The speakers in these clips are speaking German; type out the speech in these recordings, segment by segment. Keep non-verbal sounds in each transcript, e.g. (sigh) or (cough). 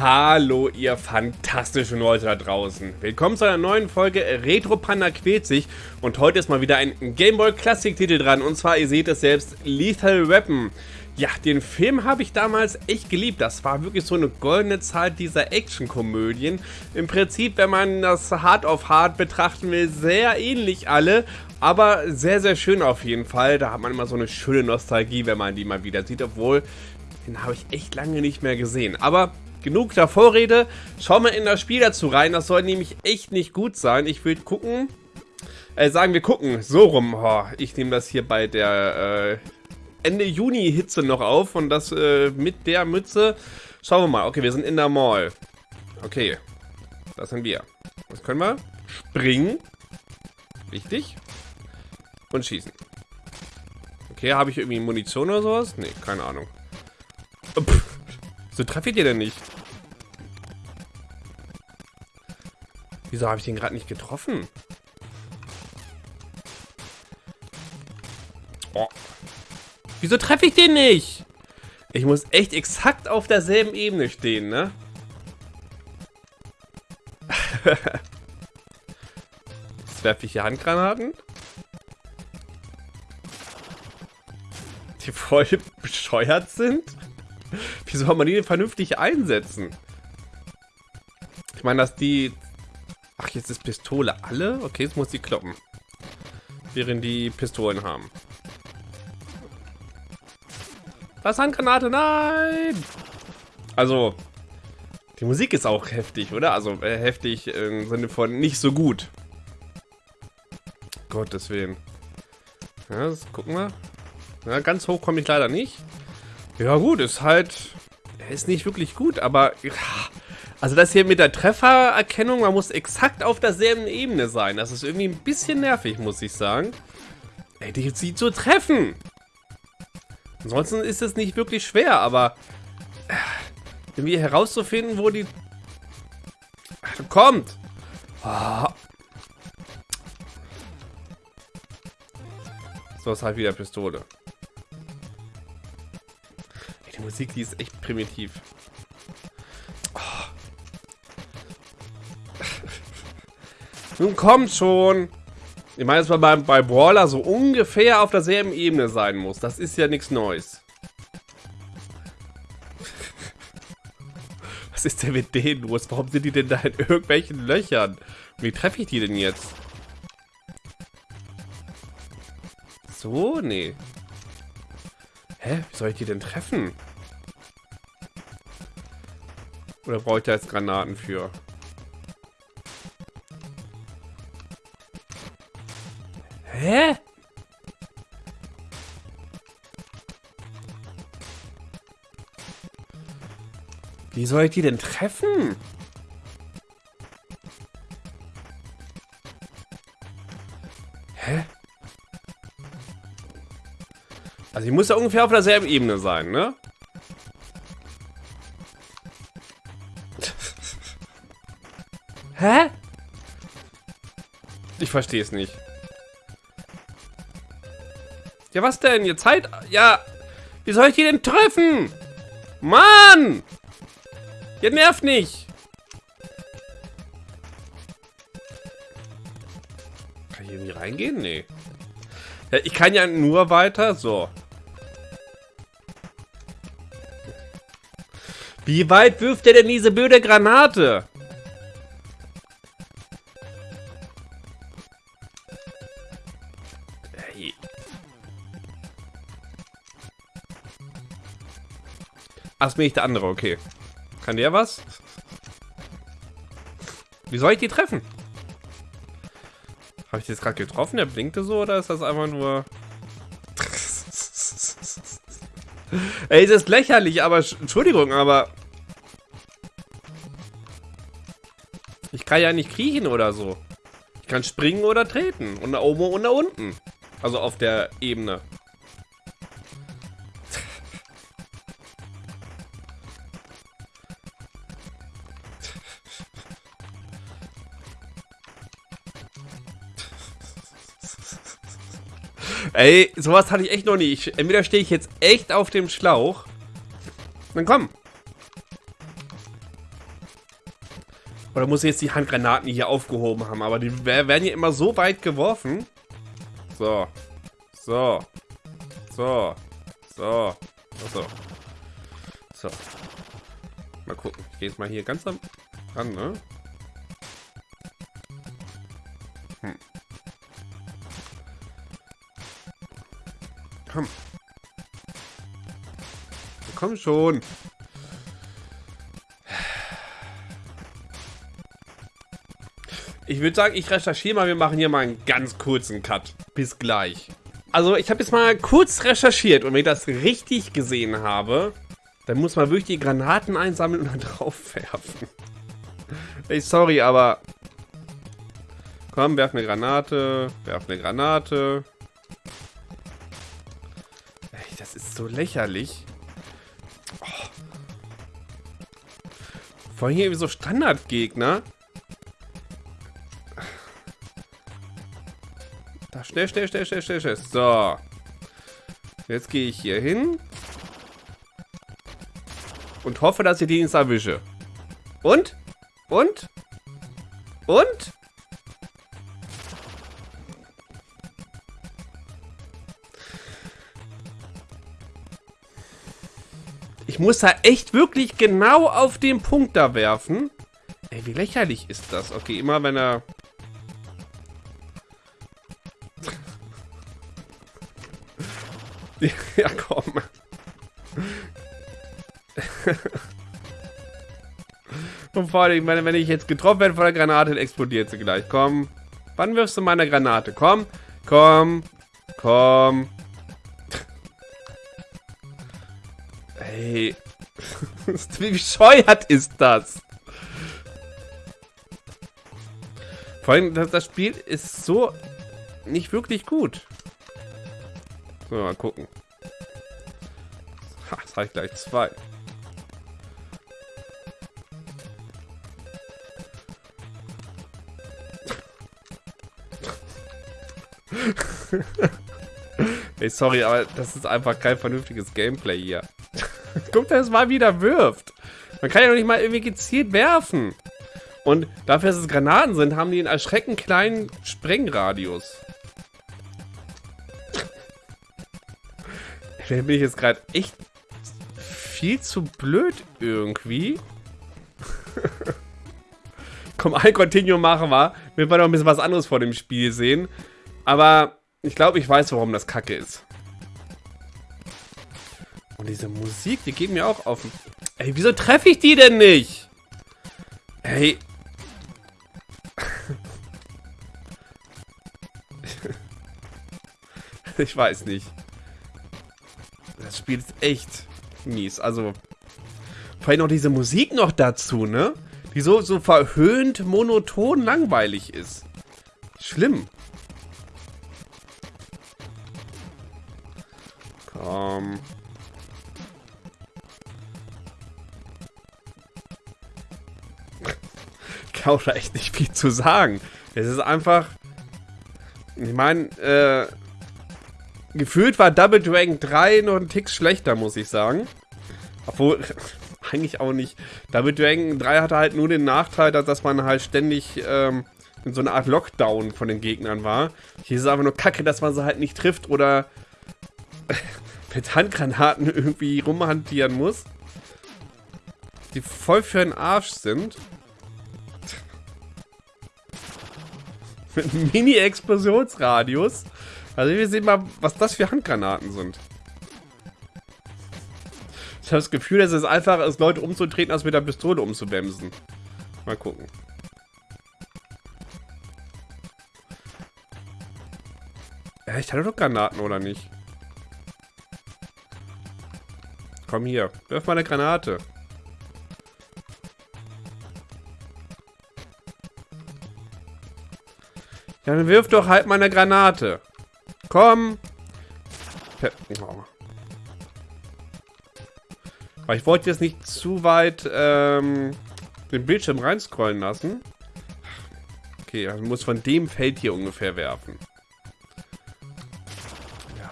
Hallo ihr fantastischen Leute da draußen. Willkommen zu einer neuen Folge Retro Panda quält sich und heute ist mal wieder ein Gameboy Classic Titel dran und zwar, ihr seht es selbst, Lethal Weapon. Ja, den Film habe ich damals echt geliebt. Das war wirklich so eine goldene Zeit dieser Actionkomödien. Im Prinzip, wenn man das Hard of Hard betrachten will, sehr ähnlich alle, aber sehr, sehr schön auf jeden Fall. Da hat man immer so eine schöne Nostalgie, wenn man die mal wieder sieht, obwohl den habe ich echt lange nicht mehr gesehen. Aber genug der Vorrede. Schauen wir in das Spiel dazu rein. Das soll nämlich echt nicht gut sein. Ich will gucken. Äh, sagen wir gucken. So rum. Oh, ich nehme das hier bei der äh, Ende Juni Hitze noch auf. Und das äh, mit der Mütze. Schauen wir mal. Okay, wir sind in der Mall. Okay. Das sind wir. Was können wir? Springen. Wichtig. Und schießen. Okay, habe ich irgendwie Munition oder sowas? Nee, keine Ahnung. Pff. So treffe ich den denn nicht? Wieso habe ich den gerade nicht getroffen? Oh. Wieso treffe ich den nicht? Ich muss echt exakt auf derselben Ebene stehen, ne? (laughs) Jetzt werfe ich hier Handgranaten. Die voll (laughs) bescheuert sind. Wie soll man die vernünftig einsetzen? Ich meine, dass die... Ach, jetzt ist Pistole alle? Okay, jetzt muss die kloppen. Während die Pistolen haben. Was Handgranate? Nein! Also, die Musik ist auch heftig, oder? Also, äh, heftig im Sinne von nicht so gut. Gottes Willen. Ja, das gucken wir. Ja, ganz hoch komme ich leider nicht. Ja gut, ist halt... Ist nicht wirklich gut, aber... Also das hier mit der Treffererkennung, man muss exakt auf derselben Ebene sein. Das ist irgendwie ein bisschen nervig, muss ich sagen. Ey, die sieht zu treffen. Ansonsten ist es nicht wirklich schwer, aber... Äh, irgendwie herauszufinden, wo die... Kommt! Oh. So ist halt wieder Pistole. Musik, die ist echt primitiv. Oh. Nun kommt schon. Ich meine, dass man bei, bei Brawler so ungefähr auf derselben Ebene sein muss. Das ist ja nichts Neues. (laughs) Was ist denn mit denen los? Warum sind die denn da in irgendwelchen Löchern? Wie treffe ich die denn jetzt? So? Nee. Hä? Wie soll ich die denn treffen? Oder brauche ich da jetzt Granaten für? Hä? Wie soll ich die denn treffen? Hä? Also ich muss ja ungefähr auf derselben Ebene sein, ne? Hä? Ich verstehe es nicht. Ja, was denn? Ihr Zeit... Ja, wie soll ich die denn treffen? Mann! Ihr nervt nicht. Kann ich irgendwie reingehen? Nee. Ja, ich kann ja nur weiter. So. Wie weit wirft er denn diese blöde Granate? Ach, bin ich der andere, okay. Kann der was? Wie soll ich die treffen? Habe ich die jetzt gerade getroffen? Der blinkte so oder ist das einfach nur... (laughs) Ey, das ist lächerlich, aber... Entschuldigung, aber... Ich kann ja nicht kriechen oder so. Ich kann springen oder treten. Und da oben und da unten. Also auf der Ebene. Ey, sowas hatte ich echt noch nie. Ich, entweder stehe ich jetzt echt auf dem Schlauch. Dann komm. Oder muss ich jetzt die Handgranaten hier aufgehoben haben? Aber die werden hier immer so weit geworfen. So. So. So. So. So. So. Mal gucken. Ich gehe jetzt mal hier ganz am ran, ne? Hm. Komm. Komm schon. Ich würde sagen, ich recherchiere mal. Wir machen hier mal einen ganz kurzen Cut. Bis gleich. Also, ich habe jetzt mal kurz recherchiert und wenn ich das richtig gesehen habe, dann muss man wirklich die Granaten einsammeln und dann (laughs) drauf werfen. Ey, sorry, aber... Komm, werf eine Granate, werf eine Granate. So lächerlich. Oh. Vor allem hier irgendwie so Standardgegner. Da, schnell, schnell, schnell, schnell, schnell, schnell. So. Jetzt gehe ich hier hin. Und hoffe, dass ich die nicht erwische. Und? Und? Und? Ich muss da echt wirklich genau auf den Punkt da werfen. Ey, wie lächerlich ist das? Okay, immer wenn er (laughs) ja, komm. (laughs) Und vor allem, wenn ich jetzt getroffen werde von der Granate, dann explodiert sie gleich. Komm. Wann wirfst du meine Granate? Komm. Komm. Komm. (laughs) Wie bescheuert ist das? Vor allem, das Spiel ist so nicht wirklich gut. So, mal gucken. Ha, das reicht gleich zwei. (laughs) Ey, sorry, aber das ist einfach kein vernünftiges Gameplay hier. (laughs) Guck, dass es mal wieder wirft. Man kann ja noch nicht mal irgendwie gezielt werfen. Und dafür, dass es Granaten sind, haben die einen erschreckend kleinen Sprengradius. (laughs) Vielleicht bin ich jetzt gerade echt viel zu blöd irgendwie. (laughs) Komm, ein Continuum machen wir. Wir wollen noch ein bisschen was anderes vor dem Spiel sehen. Aber ich glaube, ich weiß, warum das kacke ist. Und diese Musik, die geht mir auch auf. Ey, wieso treffe ich die denn nicht? Ey. (laughs) ich weiß nicht das Spiel ist echt mies. Also, vor allem noch diese Musik noch dazu, ne? Die so, so verhöhnt, monoton, langweilig ist. Schlimm. Komm. (laughs) Auch da echt nicht viel zu sagen. Es ist einfach... Ich meine, äh gefühlt war Double Dragon 3 noch ein Tick schlechter, muss ich sagen. Obwohl, (laughs) eigentlich auch nicht. Double Dragon 3 hatte halt nur den Nachteil, dass man halt ständig ähm, in so einer Art Lockdown von den Gegnern war. Hier ist es einfach nur kacke, dass man sie halt nicht trifft oder (laughs) mit Handgranaten irgendwie rumhantieren muss. Die voll für den Arsch sind. (laughs) Mini-Explosionsradius. Also wir sehen mal, was das für Handgranaten sind. Ich habe das Gefühl, dass es einfacher ist, Leute umzutreten, als mit der Pistole umzubämsen. Mal gucken. Ja, ich hatte doch Granaten, oder nicht? Komm hier, wirf mal eine Granate. Dann wirf doch halt mal eine Granate. Komm! Aber ich wollte jetzt nicht zu weit ähm, den Bildschirm reinscrollen lassen. Okay, also muss von dem Feld hier ungefähr werfen. Ja.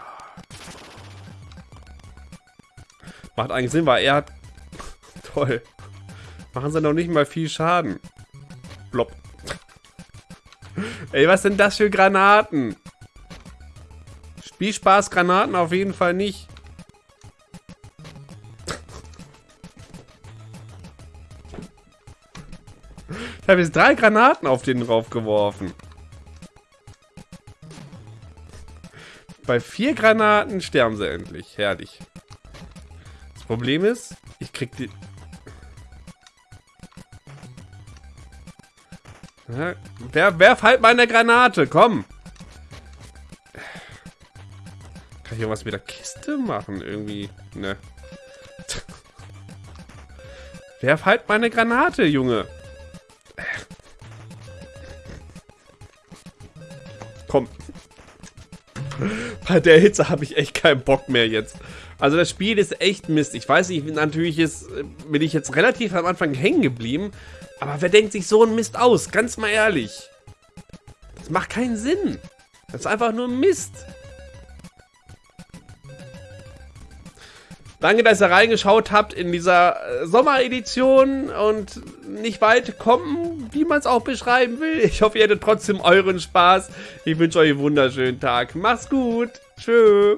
Macht eigentlich Sinn, weil er hat... (laughs) Toll. Machen sie noch nicht mal viel Schaden. Blob. Ey, was sind das für Granaten? Spielspaß Granaten auf jeden Fall nicht. (laughs) Ich habe jetzt drei Granaten auf den drauf geworfen. Bei vier Granaten sterben sie endlich. Herrlich. Das Problem ist, ich krieg die... wer, werf halt meine Granate, komm. Kann ich irgendwas mit der Kiste machen? Irgendwie, ne. werf halt meine Granate, Junge. Komm. Bei der Hitze habe ich echt keinen Bock mehr jetzt. Also das Spiel ist echt Mist. Ich weiß nicht, natürlich ist, bin ich jetzt relativ am Anfang hängen geblieben. Aber wer denkt sich so einen Mist aus? Ganz mal ehrlich. Das macht keinen Sinn. Das ist einfach nur Mist. Danke, dass ihr reingeschaut habt in dieser äh, Sommeredition und nicht weit kommen, wie man es auch beschreiben will. Ich hoffe, ihr hattet trotzdem euren Spaß. Ich wünsche euch einen wunderschönen Tag. Macht's gut. Tschö.